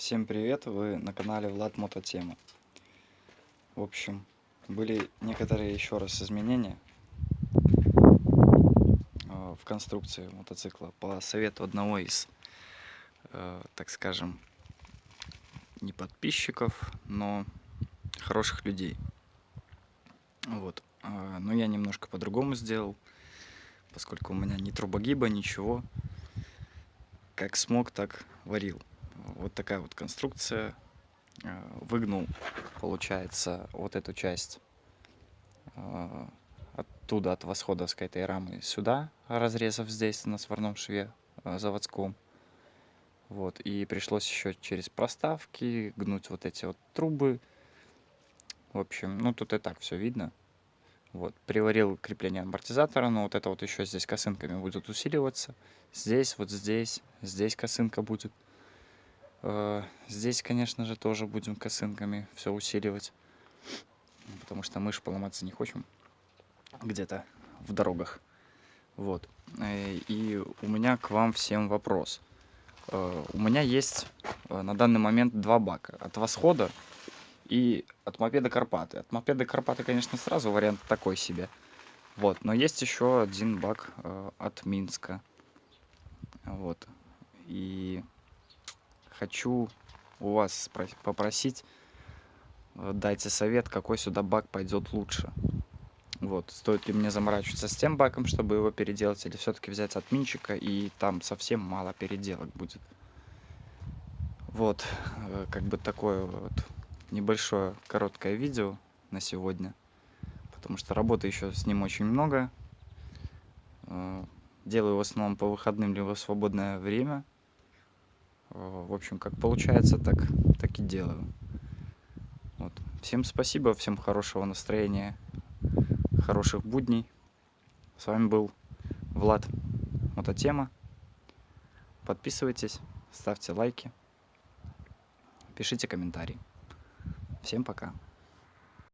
Всем привет, вы на канале Влад Мототема. В общем, были некоторые еще раз изменения э, в конструкции мотоцикла по совету одного из, э, так скажем, не подписчиков, но хороших людей. Вот. Э, Но я немножко по-другому сделал, поскольку у меня ни трубогиба, ничего. Как смог, так варил. Вот такая вот конструкция. Э, Выгнул, получается, вот эту часть э, оттуда, от восходовской этой рамы сюда, разрезав здесь на сварном шве э, заводском. Вот, и пришлось еще через проставки гнуть вот эти вот трубы. В общем, ну тут и так все видно. Вот, приварил крепление амортизатора, но вот это вот еще здесь косынками будет усиливаться. Здесь, вот здесь, здесь косынка будет. Э, Здесь, конечно же, тоже будем косынками все усиливать. Потому что мы ж поломаться не хотим где-то в дорогах. Вот. Э, И у меня к вам всем вопрос. Э, У меня есть на данный момент два бака. От восхода и от мопеда Карпаты. От мопеда Карпаты, конечно, сразу вариант такой себе. Вот. Но есть еще один бак от Минска. Вот. И хочу у вас попросить, э, дайте совет, какой сюда бак пойдет лучше. Вот, стоит ли мне заморачиваться с тем баком, чтобы его переделать, или все-таки взять от Минчика, и там совсем мало переделок будет. Вот, э, как бы такое вот небольшое короткое видео на сегодня, потому что работы еще с ним очень много. Э, Делаю в основном по выходным либо в свободное время. Э, В общем, как получается, так, так и делаю. Вот. Всем спасибо, всем хорошего настроения, хороших будней. С вами был Влад Мототема. Подписывайтесь, ставьте лайки, пишите комментарии. Всем пока.